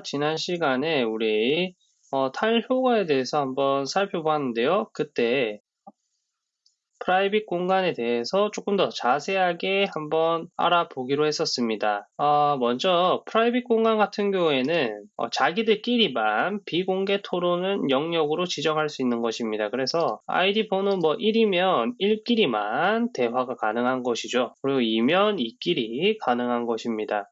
지난 시간에 우리 어, 타일 효과에 대해서 한번 살펴봤는데요. 그때 private 공간에 대해서 조금 더 자세하게 한번 알아보기로 했었습니다. 어, 먼저 private 공간 같은 경우에는 어, 자기들끼리만 비공개 토론용 영역으로 지정할 수 있는 것입니다. 그래서 아이디 번호 뭐 1이면 1끼리만 대화가 가능한 것이죠. 그리고 2면 2끼리 가능한 것입니다.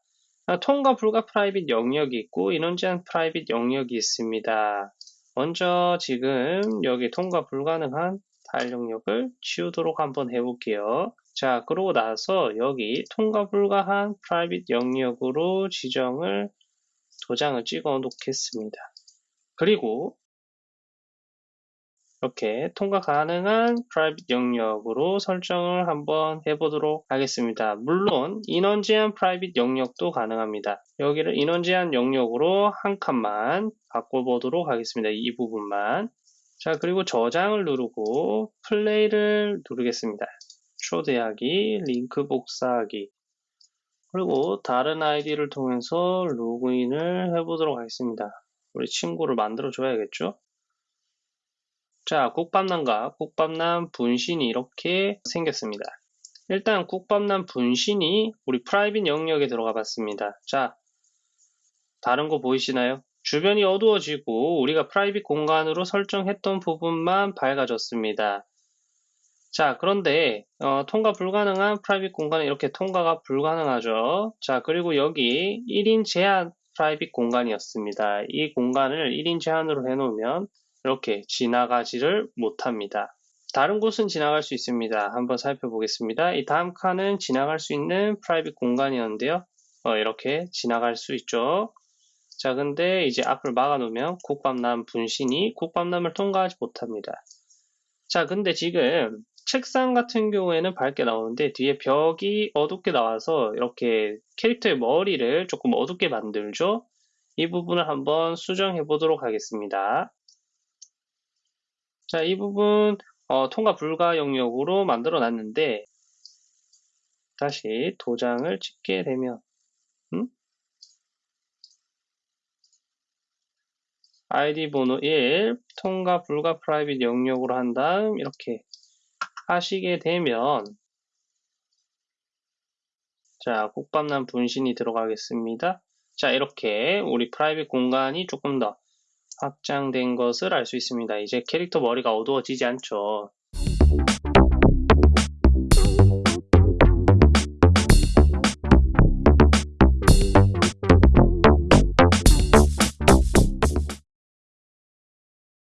아, 통과 불가 private 영역이 있고 인원 제한 private 영역이 있습니다. 먼저 지금 여기 통과 불가능한 타일 영역을 치우도록 한번 해볼게요. 자, 그러고 나서 여기 통과 불가한 private 영역으로 지정을 도장을 찍어 놓겠습니다. 그리고 이렇게 통과 가능한 private 영역으로 설정을 한번 해보도록 하겠습니다. 물론 인원 제한 private 영역도 가능합니다. 여기를 인원 제한 영역으로 한 칸만 바꿔보도록 하겠습니다. 이 부분만. 자, 그리고 저장을 누르고 플레이를 누르겠습니다. 초대하기, 링크 복사하기. 그리고 다른 아이디를 통해서 로그인을 해보도록 하겠습니다. 우리 친구를 만들어 줘야겠죠? 자, 국밥남과 국밥남 분신이 이렇게 생겼습니다. 일단 국밥남 분신이 우리 private 영역에 들어가 봤습니다. 자, 다른 거 보이시나요? 주변이 어두워지고 우리가 private 공간으로 설정했던 부분만 밝아졌습니다. 자, 그런데 어, 통과 불가능한 private 공간은 이렇게 통과가 불가능하죠. 자, 그리고 여기 1인 제한 private 공간이었습니다. 이 공간을 1인 제한으로 해놓으면 이렇게 지나가지를 못합니다. 다른 곳은 지나갈 수 있습니다. 한번 살펴보겠습니다. 이 다음 칸은 지나갈 수 있는 private 공간이었는데요. 어, 이렇게 지나갈 수 있죠. 자, 근데 이제 앞을 막아놓으면 국밥남 분신이 국밥남을 통과하지 못합니다. 자, 근데 지금 책상 같은 경우에는 밝게 나오는데 뒤에 벽이 어둡게 나와서 이렇게 캐릭터의 머리를 조금 어둡게 만들죠. 이 부분을 한번 수정해 보도록 하겠습니다. 자, 이 부분 어, 통과 불가 영역으로 만들어 놨는데 다시 도장을 찍게 되면 음? 아이디 번호 1 통과 불가 private 영역으로 한 다음 이렇게 하시게 되면 자 국밥남 분신이 들어가겠습니다. 자 이렇게 우리 private 공간이 조금 더 확장된 것을 알 수 있습니다. 이제 캐릭터 머리가 어두워지지 않죠.